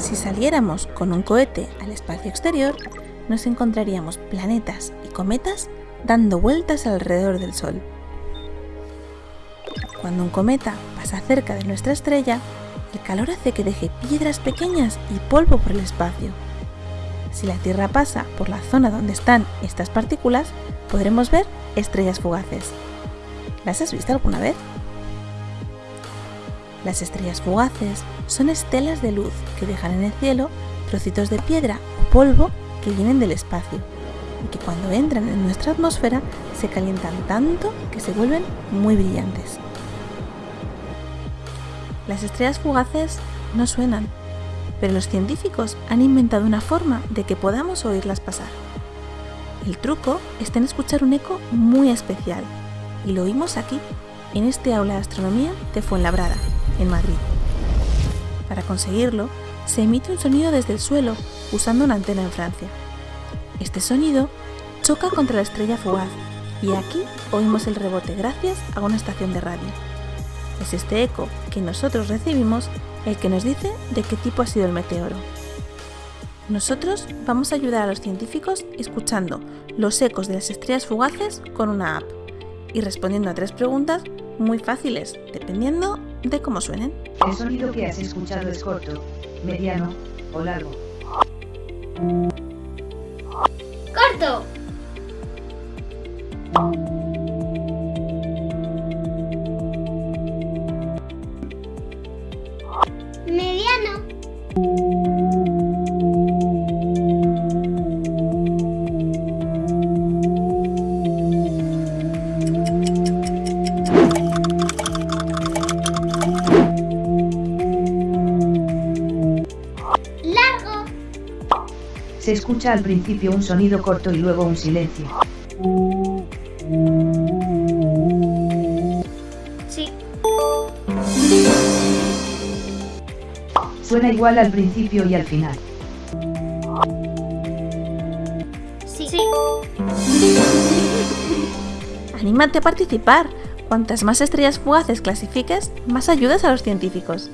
Si saliéramos con un cohete al espacio exterior, nos encontraríamos planetas y cometas dando vueltas alrededor del Sol. Cuando un cometa pasa cerca de nuestra estrella, el calor hace que deje piedras pequeñas y polvo por el espacio. Si la Tierra pasa por la zona donde están estas partículas, podremos ver estrellas fugaces. ¿Las has visto alguna vez? Las estrellas fugaces son estelas de luz que dejan en el cielo trocitos de piedra o polvo que vienen del espacio y que cuando entran en nuestra atmósfera se calientan tanto que se vuelven muy brillantes. Las estrellas fugaces no suenan, pero los científicos han inventado una forma de que podamos oírlas pasar. El truco está en escuchar un eco muy especial, y lo oímos aquí, en este aula de astronomía de Fuenlabrada, en Madrid. Para conseguirlo, se emite un sonido desde el suelo usando una antena en Francia. Este sonido choca contra la estrella fugaz y aquí oímos el rebote gracias a una estación de radio. Es este eco que nosotros recibimos el que nos dice de qué tipo ha sido el meteoro. Nosotros vamos a ayudar a los científicos escuchando los ecos de las estrellas fugaces con una app y respondiendo a tres preguntas muy fáciles, dependiendo de cómo suenen. El sonido que has escuchado es corto, mediano o largo. ¡Corto! Mediano. Se escucha al principio un sonido corto y luego un silencio. Sí. Suena igual al principio y al final. Sí. Sí. Anímate a participar. Cuantas más estrellas fugaces clasifiques, más ayudas a los científicos.